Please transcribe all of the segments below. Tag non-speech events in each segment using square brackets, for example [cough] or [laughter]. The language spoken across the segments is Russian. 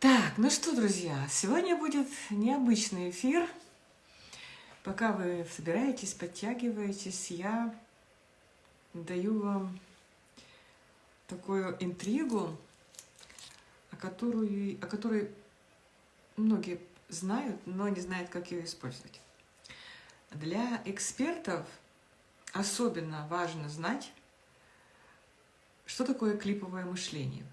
Так, ну что, друзья, сегодня будет необычный эфир. Пока вы собираетесь, подтягиваетесь, я даю вам такую интригу, о, которую, о которой многие знают, но не знают, как ее использовать. Для экспертов особенно важно знать, что такое клиповое мышление.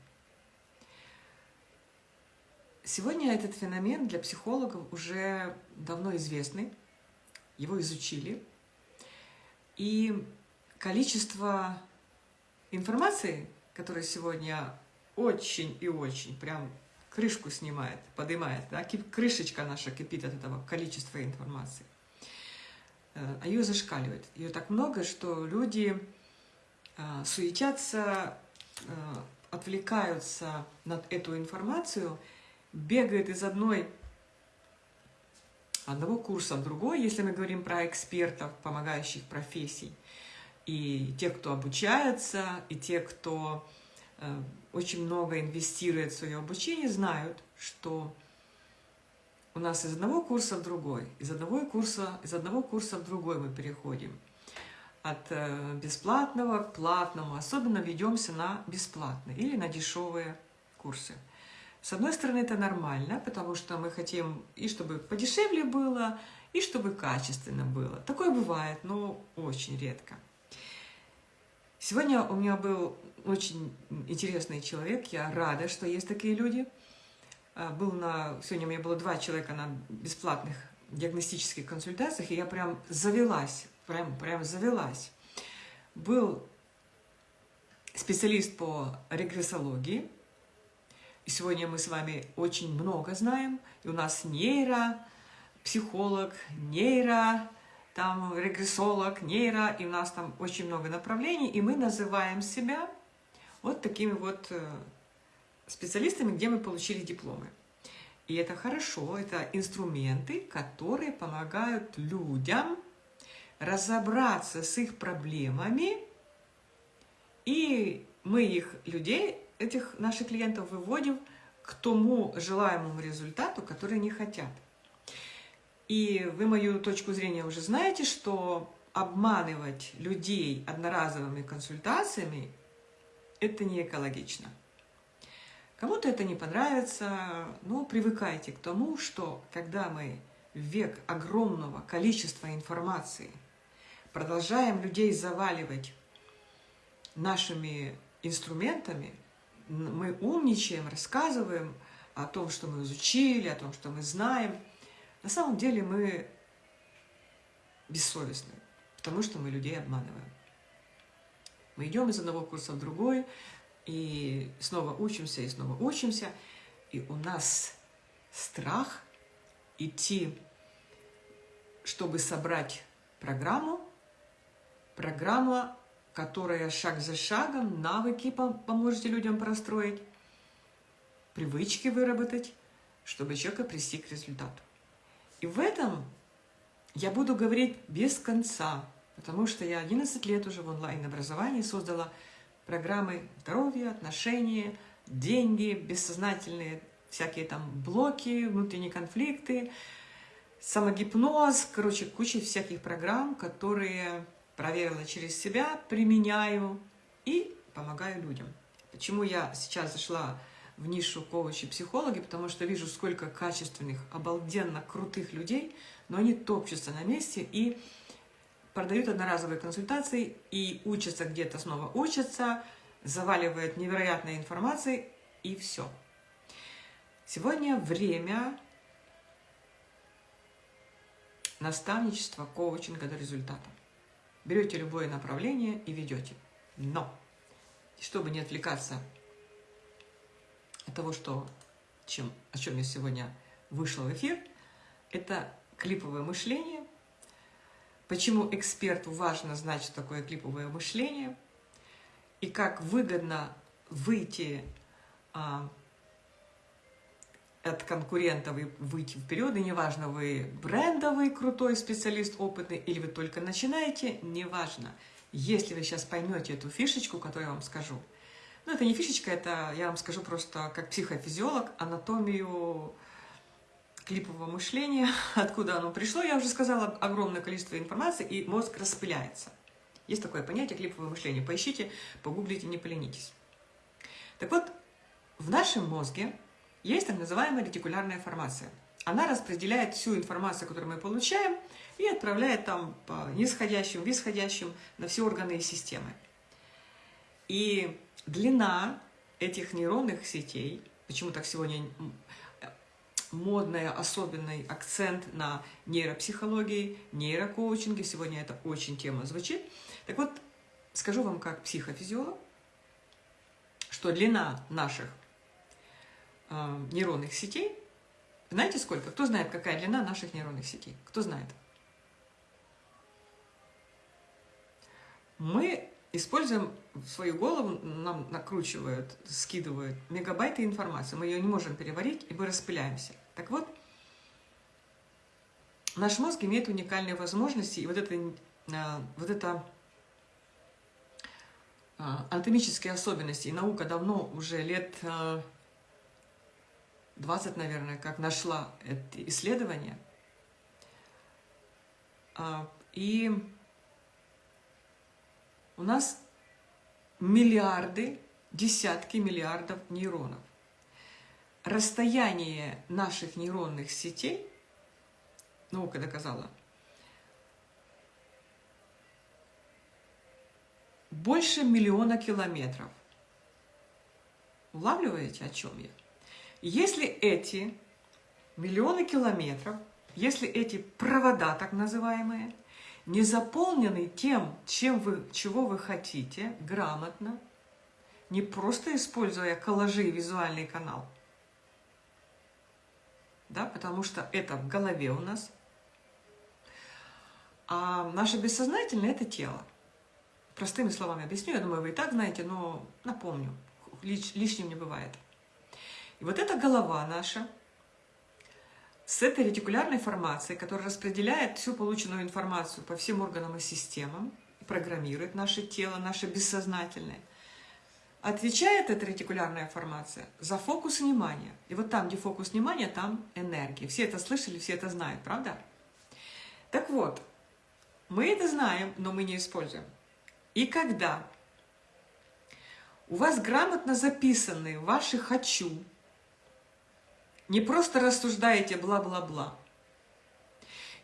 Сегодня этот феномен для психологов уже давно известный, его изучили, и количество информации, которая сегодня очень и очень прям крышку снимает, поднимает, да, крышечка наша кипит от этого количества информации, э, а ее зашкаливает. Ее так много, что люди э, суетятся, э, отвлекаются над эту информацию, бегают из одной одного курса в другой, если мы говорим про экспертов, помогающих профессий, и те, кто обучается, и те, кто э, очень много инвестирует в свое обучение, знают, что у нас из одного курса в другой, из одного курса, из одного курса в другой мы переходим. От э, бесплатного к платному, особенно ведемся на бесплатные или на дешевые курсы. С одной стороны, это нормально, потому что мы хотим и чтобы подешевле было, и чтобы качественно было. Такое бывает, но очень редко. Сегодня у меня был очень интересный человек, я рада, что есть такие люди. А, был на, сегодня у меня было два человека на бесплатных диагностических консультациях, и я прям завелась, прям, прям завелась. Был специалист по регрессологии, и сегодня мы с вами очень много знаем, и у нас нейро, психолог, нейро, там регрессолог, нейро, и у нас там очень много направлений, и мы называем себя вот такими вот э, специалистами, где мы получили дипломы. И это хорошо, это инструменты, которые помогают людям разобраться с их проблемами, и мы их, людей, этих наших клиентов выводим к тому желаемому результату, который они хотят. И вы мою точку зрения уже знаете, что обманывать людей одноразовыми консультациями – это не экологично. Кому-то это не понравится, но привыкайте к тому, что когда мы в век огромного количества информации продолжаем людей заваливать нашими инструментами, мы умничаем, рассказываем о том, что мы изучили, о том, что мы знаем. На самом деле мы бессовестны, потому что мы людей обманываем. Мы идем из одного курса в другой, и снова учимся, и снова учимся, и у нас страх идти, чтобы собрать программу, программа которая шаг за шагом навыки поможете людям простроить, привычки выработать, чтобы человека привести к результату. И в этом я буду говорить без конца, потому что я 11 лет уже в онлайн-образовании создала программы здоровья, отношения, деньги, бессознательные всякие там блоки, внутренние конфликты, самогипноз, короче, куча всяких программ, которые проверила через себя, применяю и помогаю людям. Почему я сейчас зашла в нишу коучи психологи, потому что вижу, сколько качественных, обалденно крутых людей, но они топчутся на месте и продают одноразовые консультации и учатся где-то снова учатся, заваливают невероятной информацией и все. Сегодня время наставничества, коучинга до результата. Берете любое направление и ведете. Но, чтобы не отвлекаться от того, что, чем, о чем я сегодня вышла в эфир, это клиповое мышление. Почему эксперту важно знать, что такое клиповое мышление, и как выгодно выйти а, от конкурента вы выйти вперед, и неважно, вы брендовый крутой специалист, опытный, или вы только начинаете, неважно. Если вы сейчас поймете эту фишечку, которую я вам скажу, Ну, это не фишечка, это, я вам скажу просто как психофизиолог, анатомию клипового мышления, [laughs] откуда оно пришло, я уже сказала, огромное количество информации, и мозг распыляется. Есть такое понятие клиповое мышление. Поищите, погуглите, не поленитесь. Так вот, в нашем мозге есть так называемая ретикулярная формация. Она распределяет всю информацию, которую мы получаем, и отправляет там по нисходящим, восходящим на все органы и системы. И длина этих нейронных сетей, почему так сегодня модный, особенный акцент на нейропсихологии, нейрокоучинге, сегодня это очень тема звучит. Так вот, скажу вам как психофизиолог, что длина наших э, нейронных сетей, знаете сколько? Кто знает, какая длина наших нейронных сетей? Кто знает? Мы используем свою голову, нам накручивают, скидывают мегабайты информации, мы ее не можем переварить, и мы распыляемся. Так вот, наш мозг имеет уникальные возможности, и вот это, а, вот это а, анатомические особенности, и наука давно, уже лет 20, а, наверное, как нашла это исследование, и у нас миллиарды, десятки миллиардов нейронов. Расстояние наших нейронных сетей, наука доказала, больше миллиона километров. Улавливаете, о чем я? Если эти миллионы километров, если эти провода, так называемые, не заполнены тем, чем вы, чего вы хотите, грамотно, не просто используя коллажи и визуальный канал, да, потому что это в голове у нас, а наше бессознательное – это тело. Простыми словами объясню, я думаю, вы и так знаете, но напомню, лиш, лишним не бывает. И вот эта голова наша – с этой ретикулярной формацией, которая распределяет всю полученную информацию по всем органам и системам, программирует наше тело, наше бессознательное, отвечает эта ретикулярная формация за фокус внимания. И вот там, где фокус внимания, там энергия. Все это слышали, все это знают, правда? Так вот, мы это знаем, но мы не используем. И когда у вас грамотно записаны ваши «хочу», не просто рассуждаете бла-бла-бла.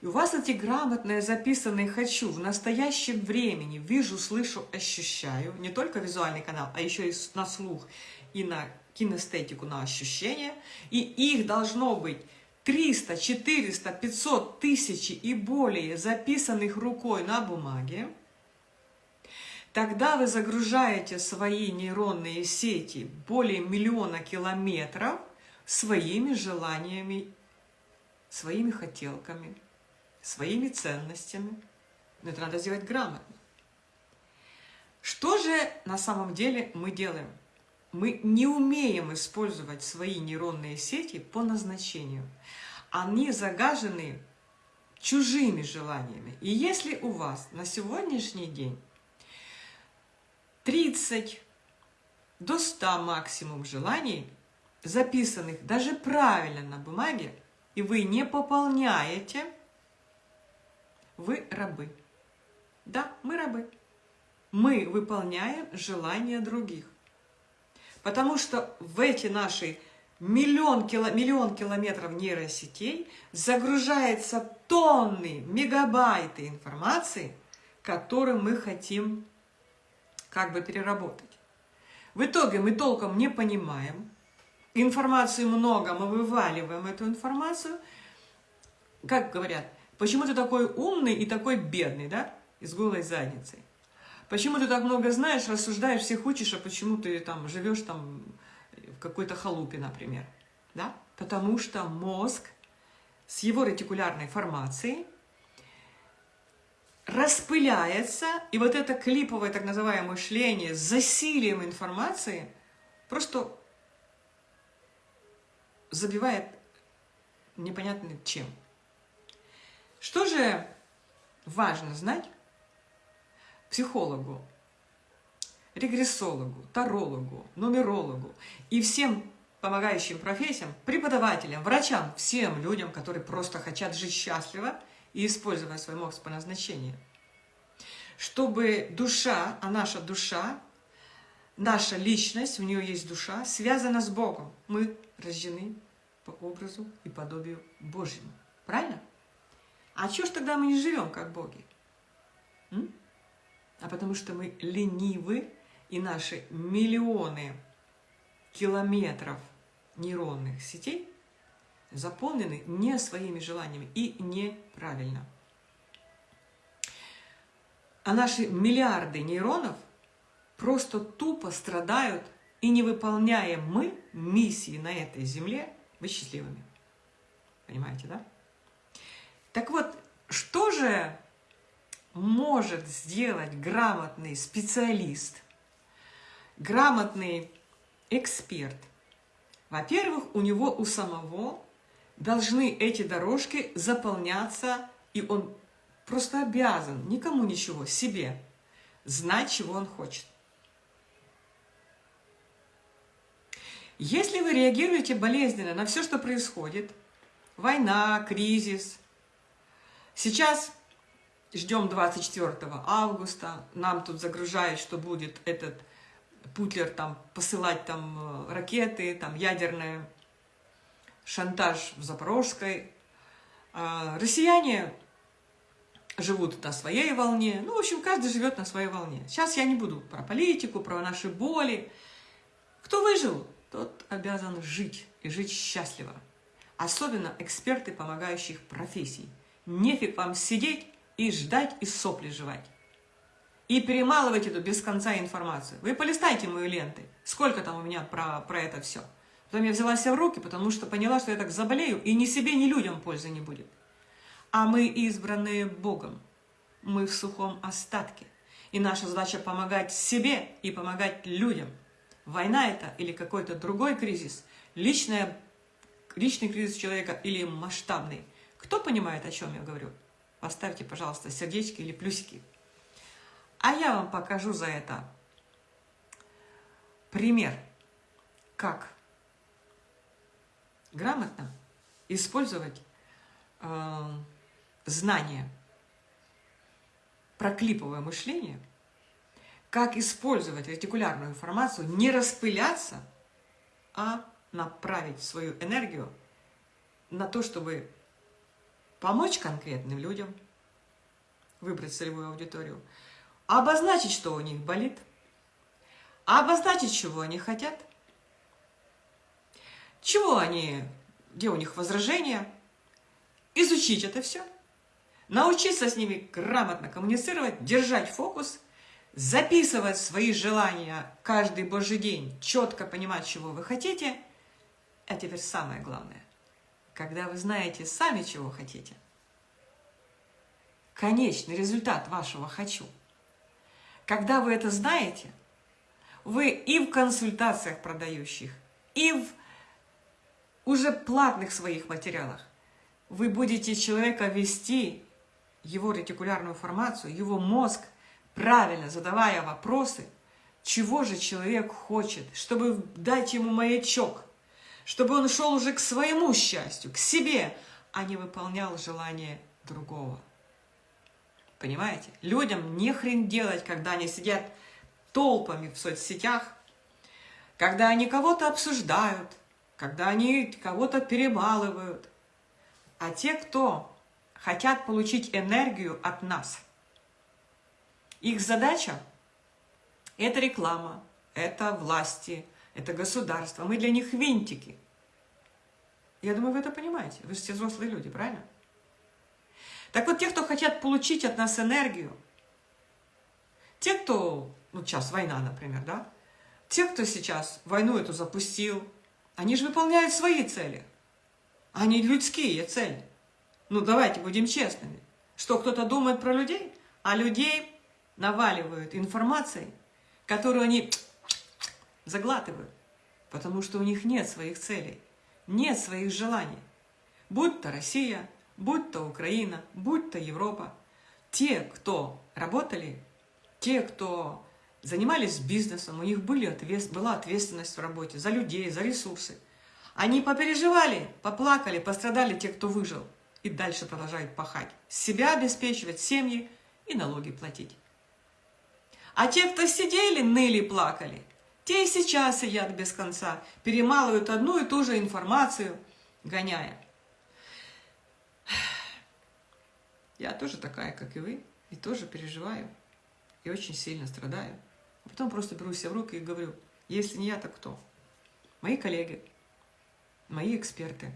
И у вас эти грамотные записанные «хочу» в настоящем времени, вижу, слышу, ощущаю, не только визуальный канал, а еще и на слух, и на кинестетику, на ощущения, и их должно быть 300, 400, 500, тысячи и более записанных рукой на бумаге, тогда вы загружаете свои нейронные сети более миллиона километров – своими желаниями, своими хотелками, своими ценностями. Но это надо сделать грамотно. Что же на самом деле мы делаем? Мы не умеем использовать свои нейронные сети по назначению. Они загажены чужими желаниями. И если у вас на сегодняшний день 30 до 100 максимум желаний – записанных даже правильно на бумаге, и вы не пополняете, вы рабы. Да, мы рабы. Мы выполняем желания других. Потому что в эти наши миллион, кило, миллион километров нейросетей загружается тонны, мегабайты информации, которую мы хотим как бы переработать. В итоге мы толком не понимаем, информации много, мы вываливаем эту информацию. Как говорят, почему ты такой умный и такой бедный, да, и с голой задницей? Почему ты так много знаешь, рассуждаешь, всех учишь, а почему ты там живешь там в какой-то халупе, например, да? Потому что мозг с его ретикулярной формацией распыляется, и вот это клиповое так называемое мышление с засилием информации просто забивает непонятно чем. Что же важно знать психологу? регрессологу, тарологу, нумерологу и всем помогающим профессиям, преподавателям, врачам, всем людям, которые просто хотят жить счастливо и использовать свой мозг по назначению. Чтобы душа, а наша душа, наша личность, у нее есть душа, связана с Богом. Мы рождены по образу и подобию Божьему. Правильно? А чего ж тогда мы не живем как боги? М? А потому что мы ленивы, и наши миллионы километров нейронных сетей заполнены не своими желаниями и неправильно. А наши миллиарды нейронов просто тупо страдают и не выполняем мы миссии на этой земле, быть счастливыми. Понимаете, да? Так вот, что же может сделать грамотный специалист, грамотный эксперт? Во-первых, у него у самого должны эти дорожки заполняться, и он просто обязан никому ничего, себе, знать, чего он хочет. Если вы реагируете болезненно на все, что происходит, война, кризис, Сейчас ждем 24 августа, нам тут загружают, что будет этот Путлер там посылать там э, ракеты, там ядерный шантаж в Запорожской. А россияне живут на своей волне. Ну, в общем, каждый живет на своей волне. Сейчас я не буду про политику, про наши боли. Кто выжил, тот обязан жить и жить счастливо. Особенно эксперты помогающих профессий – Нефиг вам сидеть и ждать и сопли жевать. И перемалывать эту без конца информацию. Вы полистайте мои ленты. Сколько там у меня про, про это все. Потом я взяла себя в руки, потому что поняла, что я так заболею, и ни себе, ни людям пользы не будет. А мы избранные Богом. Мы в сухом остатке. И наша задача помогать себе и помогать людям. Война это или какой-то другой кризис, личная, личный кризис человека или масштабный. Кто понимает, о чем я говорю? Поставьте, пожалуйста, сердечки или плюсики. А я вам покажу за это пример, как грамотно использовать э, знания про клиповое мышление, как использовать ретикулярную информацию, не распыляться, а направить свою энергию на то, чтобы помочь конкретным людям, выбрать целевую аудиторию, обозначить, что у них болит, обозначить, чего они хотят, чего они, где у них возражения, изучить это все, научиться с ними грамотно коммуницировать, держать фокус, записывать свои желания каждый божий день, четко понимать, чего вы хотите, а теперь самое главное когда вы знаете сами, чего хотите. Конечный результат вашего «хочу». Когда вы это знаете, вы и в консультациях продающих, и в уже платных своих материалах вы будете человека вести, его ретикулярную формацию, его мозг, правильно задавая вопросы, чего же человек хочет, чтобы дать ему маячок – чтобы он шел уже к своему счастью, к себе, а не выполнял желание другого. Понимаете? Людям не хрен делать, когда они сидят толпами в соцсетях, когда они кого-то обсуждают, когда они кого-то перемалывают. А те, кто хотят получить энергию от нас, их задача – это реклама, это власти, это государство, мы для них винтики. Я думаю, вы это понимаете. Вы все взрослые люди, правильно? Так вот, те, кто хотят получить от нас энергию, те, кто, ну, сейчас война, например, да, те, кто сейчас войну эту запустил, они же выполняют свои цели. Они людские цели. Ну, давайте будем честными. Что кто-то думает про людей, а людей наваливают информацией, которую они заглатывают, потому что у них нет своих целей, нет своих желаний. Будь то Россия, будь то Украина, будь то Европа. Те, кто работали, те, кто занимались бизнесом, у них были ответ, была ответственность в работе за людей, за ресурсы. Они попереживали, поплакали, пострадали те, кто выжил, и дальше продолжают пахать. Себя обеспечивать, семьи и налоги платить. А те, кто сидели, ныли, плакали, те и сейчас сидят без конца, перемалывают одну и ту же информацию, гоняя. Я тоже такая, как и вы, и тоже переживаю, и очень сильно страдаю. А потом просто беру себя в руки и говорю, если не я, то кто? Мои коллеги, мои эксперты.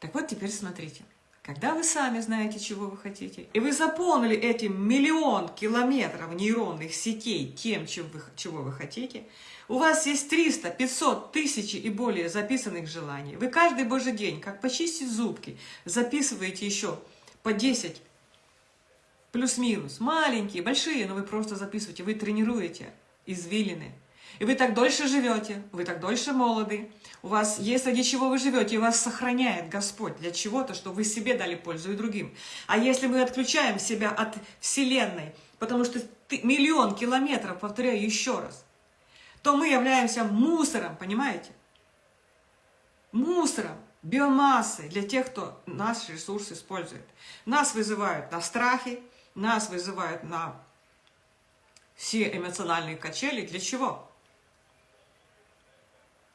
Так вот, теперь смотрите. Когда вы сами знаете, чего вы хотите, и вы заполнили эти миллион километров нейронных сетей тем, чем вы, чего вы хотите, у вас есть 300, 500, тысячи и более записанных желаний. Вы каждый божий день, как почистить зубки, записываете еще по 10, плюс-минус, маленькие, большие, но вы просто записываете, вы тренируете извилины, и вы так дольше живете, вы так дольше молоды. У вас есть ради чего вы живете, и вас сохраняет Господь для чего-то, что вы себе дали пользу и другим. А если мы отключаем себя от Вселенной, потому что миллион километров, повторяю еще раз, то мы являемся мусором, понимаете? Мусором, биомассой для тех, кто наш ресурс использует. Нас вызывают на страхи, нас вызывают на все эмоциональные качели. Для чего?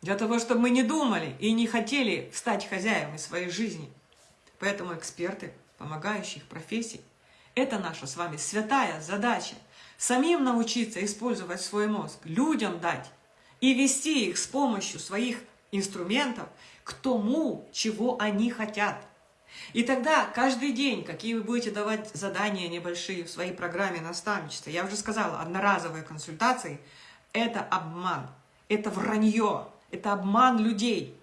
Для того, чтобы мы не думали и не хотели стать хозяевами своей жизни. Поэтому эксперты, помогающих профессий, это наша с вами святая задача. Самим научиться использовать свой мозг, людям дать и вести их с помощью своих инструментов к тому, чего они хотят. И тогда каждый день, какие вы будете давать задания небольшие в своей программе наставничества, я уже сказала, одноразовые консультации – это обман, это вранье, это обман людей.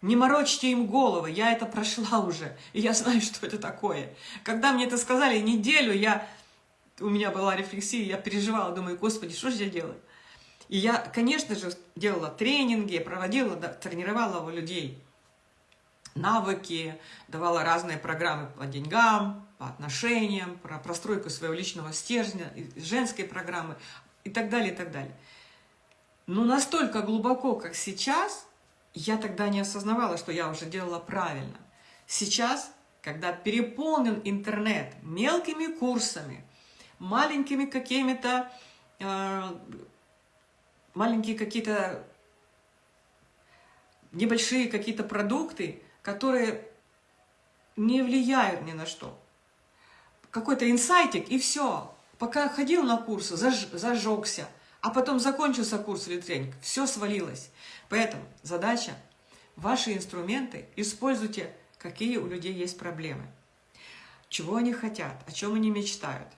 Не морочьте им головы, я это прошла уже, и я знаю, что это такое. Когда мне это сказали неделю, я, у меня была рефлексия, я переживала, думаю, господи, что же я делаю? И я, конечно же, делала тренинги, проводила, тренировала людей навыки, давала разные программы по деньгам, по отношениям, про простройку своего личного стержня, женской программы и так далее, и так далее. Но настолько глубоко, как сейчас, я тогда не осознавала, что я уже делала правильно. Сейчас, когда переполнен интернет мелкими курсами, маленькими какими-то, э, маленькие какие-то, небольшие какие-то продукты, которые не влияют ни на что. Какой-то инсайтик, и все. Пока ходил на курсы, заж, зажегся – а потом закончился курс или тренинг, все свалилось. Поэтому задача, ваши инструменты используйте, какие у людей есть проблемы. Чего они хотят, о чем они мечтают.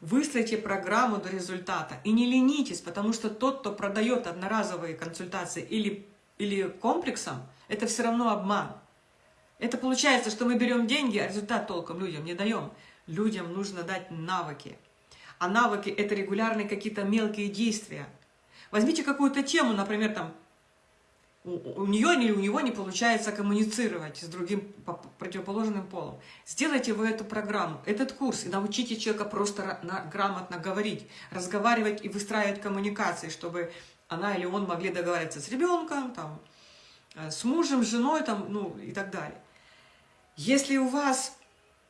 Выстройте программу до результата и не ленитесь, потому что тот, кто продает одноразовые консультации или, или комплексом, это все равно обман. Это получается, что мы берем деньги, а результат толком людям не даем. Людям нужно дать навыки. А навыки – это регулярные какие-то мелкие действия. Возьмите какую-то тему, например, там, у, у нее или у него не получается коммуницировать с другим противоположным полом. Сделайте вы эту программу, этот курс, и научите человека просто на, грамотно говорить, разговаривать и выстраивать коммуникации, чтобы она или он могли договориться с ребенком, там, э, с мужем, с женой там, ну, и так далее. Если у вас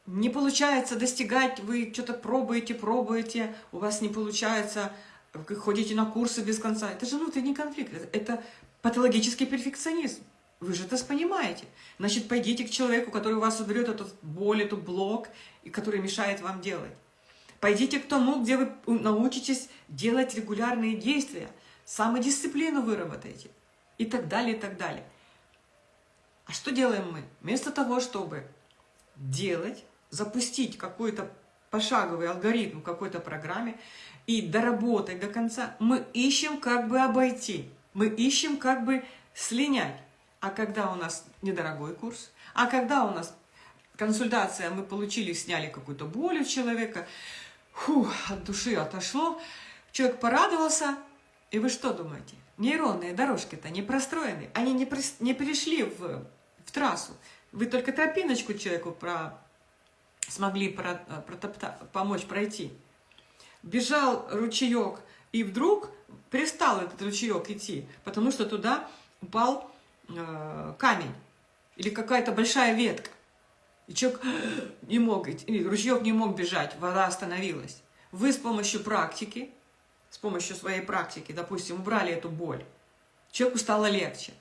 не получается достигать, вы что-то пробуете, пробуете, у вас не получается, вы ходите на курсы без конца. Это же внутренний конфликт, это патологический перфекционизм. Вы же это понимаете. Значит, пойдите к человеку, который у вас уберет этот боль, эту блок, и который мешает вам делать. Пойдите к тому, где вы научитесь делать регулярные действия, самодисциплину выработаете и так далее, и так далее. А что делаем мы? Вместо того, чтобы делать, запустить какой-то пошаговый алгоритм какой-то программе и доработать до конца, мы ищем как бы обойти, мы ищем как бы слинять. А когда у нас недорогой курс, а когда у нас консультация, мы получили, сняли какую-то боль у человека, фу, от души отошло, человек порадовался, и вы что думаете? Нейронные дорожки-то не простроены, они не, при, не перешли в, в трассу. Вы только тропиночку человеку про, смогли про, протопта, помочь пройти. бежал ручеек, и вдруг перестал этот ручеек идти, потому что туда упал э, камень или какая-то большая ветка. И человек [gasps] не мог, ручеек не мог бежать, вода остановилась. Вы с помощью практики, с помощью своей практики, допустим, убрали эту боль, человеку стало легче.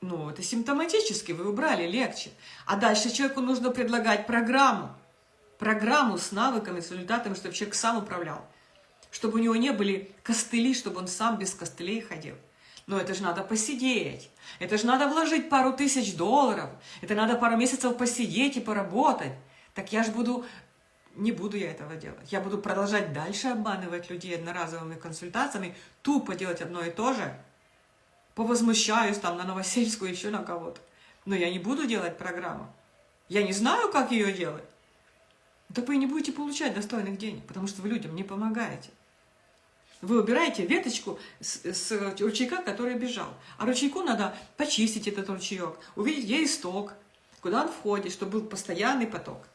Ну, это симптоматически, вы убрали легче. А дальше человеку нужно предлагать программу. Программу с навыками, с результатами, чтобы человек сам управлял. Чтобы у него не были костыли, чтобы он сам без костылей ходил. Но это же надо посидеть. Это же надо вложить пару тысяч долларов. Это надо пару месяцев посидеть и поработать. Так я же буду... Не буду я этого делать. Я буду продолжать дальше обманывать людей одноразовыми консультациями, тупо делать одно и то же. Повозмущаюсь там на Новосельскую, еще на кого-то. Но я не буду делать программу. Я не знаю, как ее делать. Так вы не будете получать достойных денег, потому что вы людям не помогаете. Вы убираете веточку с, с ручейка, который бежал. А ручейку надо почистить этот ручеек, увидеть, где исток, куда он входит, чтобы был постоянный поток.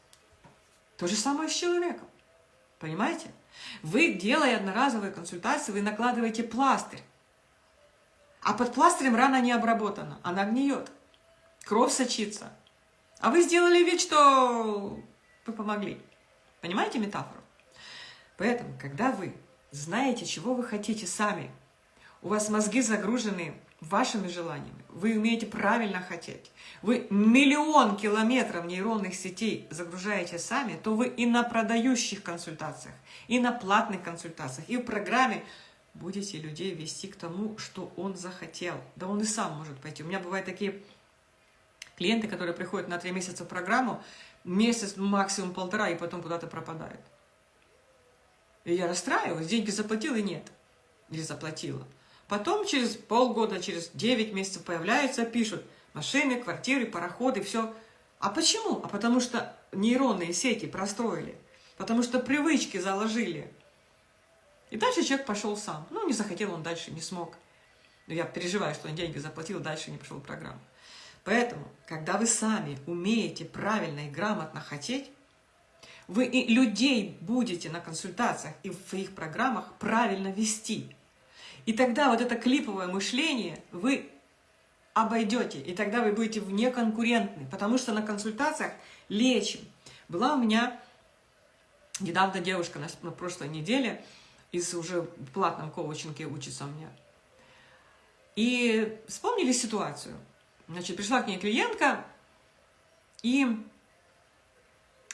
То же самое с человеком. Понимаете? Вы, делая одноразовые консультации, вы накладываете пластырь. А под пластырем рана не обработана, она гниет. Кровь сочится. А вы сделали вид, что вы помогли. Понимаете метафору? Поэтому, когда вы знаете, чего вы хотите сами. У вас мозги загружены вашими желаниями. Вы умеете правильно хотеть. Вы миллион километров нейронных сетей загружаете сами, то вы и на продающих консультациях, и на платных консультациях, и в программе будете людей вести к тому, что он захотел. Да он и сам может пойти. У меня бывают такие клиенты, которые приходят на три месяца в программу, месяц, максимум полтора, и потом куда-то пропадают. И я расстраиваюсь, деньги заплатила и нет. Или заплатила. Потом через полгода, через 9 месяцев появляются, пишут машины, квартиры, пароходы, все. А почему? А потому что нейронные сети простроили. Потому что привычки заложили. И дальше человек пошел сам. Ну, не захотел, он дальше не смог. Но я переживаю, что он деньги заплатил, дальше не пошел программу. Поэтому, когда вы сами умеете правильно и грамотно хотеть, вы и людей будете на консультациях и в своих программах правильно вести. И тогда вот это клиповое мышление вы обойдете, и тогда вы будете вне конкурентны, потому что на консультациях лечим. Была у меня недавно девушка на прошлой неделе из уже платном коучинге учится у меня. И вспомнили ситуацию. Значит, пришла к ней клиентка, и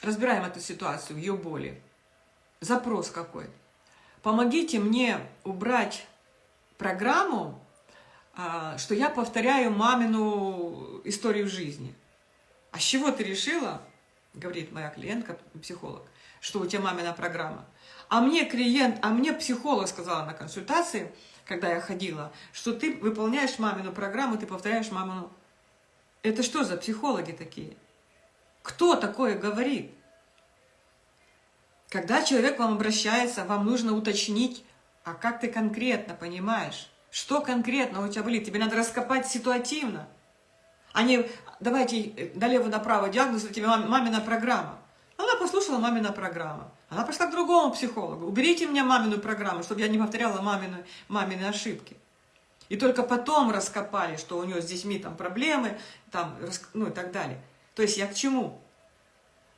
разбираем эту ситуацию, ее боли. Запрос какой. Помогите мне убрать программу, а, что я повторяю мамину историю жизни. А с чего ты решила, говорит моя клиентка, психолог, что у тебя мамина программа? А мне клиент, а мне психолог сказала на консультации, когда я ходила, что ты выполняешь мамину программу, ты повторяешь мамину. Это что за психологи такие? Кто такое говорит? Когда человек к вам обращается, вам нужно уточнить, а как ты конкретно понимаешь, что конкретно у тебя болит. Тебе надо раскопать ситуативно, а не давайте э, налево-направо диагноз, у тебя мамина программа. Она послушала мамина программа. Она пошла к другому психологу. Уберите мне мамину программу, чтобы я не повторяла мамину, мамины ошибки. И только потом раскопали, что у нее с детьми там проблемы, там, ну и так далее. То есть я к чему?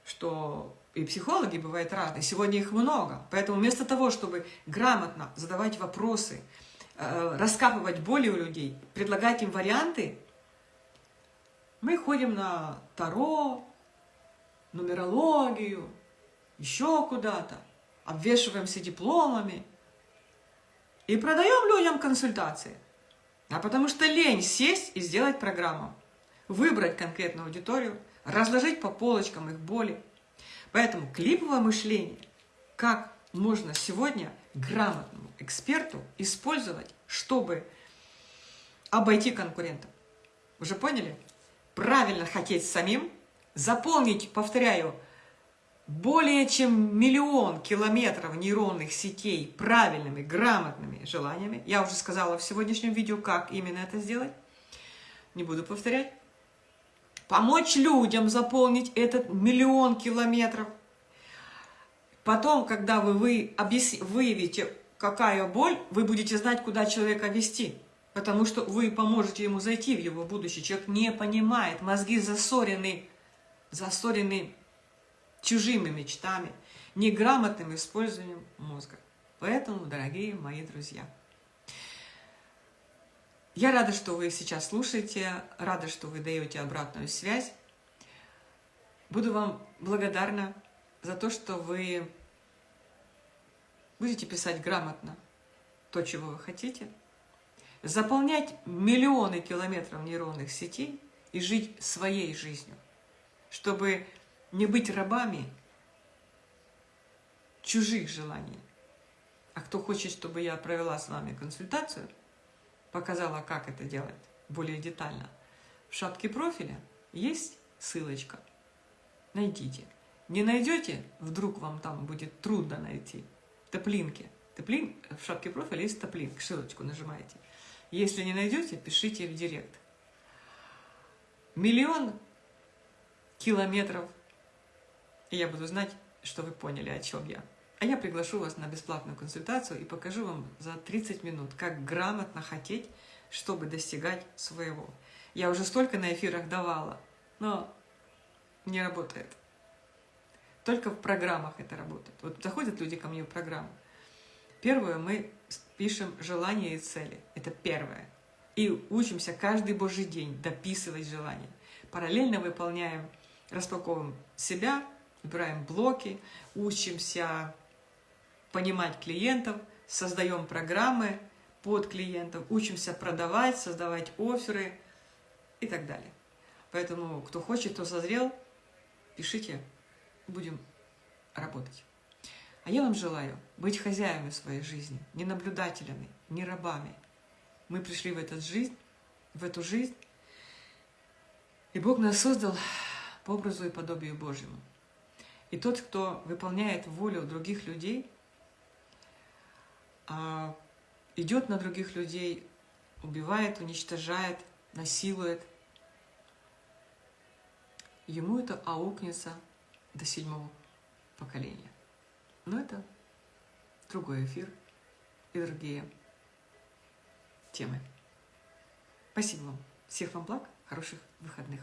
Что и психологи бывают разные, сегодня их много. Поэтому вместо того, чтобы грамотно задавать вопросы, э, раскапывать боли у людей, предлагать им варианты, мы ходим на Таро, нумерологию, еще куда-то, обвешиваемся дипломами и продаем людям консультации. А потому что лень сесть и сделать программу, выбрать конкретную аудиторию, разложить по полочкам их боли, Поэтому клиповое мышление, как можно сегодня грамотному эксперту использовать, чтобы обойти конкурентов. Уже поняли? Правильно хотеть самим, заполнить, повторяю, более чем миллион километров нейронных сетей правильными, грамотными желаниями. Я уже сказала в сегодняшнем видео, как именно это сделать. Не буду повторять помочь людям заполнить этот миллион километров, Потом, когда вы, вы объяс... выявите, какая боль, вы будете знать, куда человека вести. Потому что вы поможете ему зайти в его будущее. Человек не понимает, мозги засорены, засорены чужими мечтами, неграмотным использованием мозга. Поэтому, дорогие мои друзья, я рада, что вы сейчас слушаете, рада, что вы даете обратную связь. Буду вам благодарна за то, что вы будете писать грамотно то, чего вы хотите, заполнять миллионы километров нейронных сетей и жить своей жизнью, чтобы не быть рабами чужих желаний. А кто хочет, чтобы я провела с вами консультацию, показала, как это делать более детально, в шапке профиля есть ссылочка. Найдите. Не найдете, вдруг вам там будет трудно найти. Топлинки. Топлин, в шапке профиля есть топлинк, ссылочку нажимаете. Если не найдете, пишите в директ. Миллион километров, и я буду знать, что вы поняли, о чем я. А я приглашу вас на бесплатную консультацию и покажу вам за 30 минут, как грамотно хотеть, чтобы достигать своего. Я уже столько на эфирах давала, но не работает. Только в программах это работает. Вот заходят люди ко мне в программу. Первое, мы пишем желания и цели. Это первое. И учимся каждый божий день дописывать желания. Параллельно выполняем, распаковываем себя, выбираем блоки, учимся понимать клиентов, создаем программы под клиентов, учимся продавать, создавать оферы и так далее. Поэтому, кто хочет, кто созрел, пишите, будем работать. А я вам желаю быть хозяевами своей жизни, не наблюдателями, не рабами. Мы пришли в эту жизнь, в эту жизнь, и Бог нас создал по образу и подобию Божьему. И тот, кто выполняет волю других людей, а, идет на других людей, убивает, уничтожает, насилует, ему это аукнется до седьмого поколения. Но это другой эфир и другие темы. Спасибо вам. Всех вам благ, хороших выходных.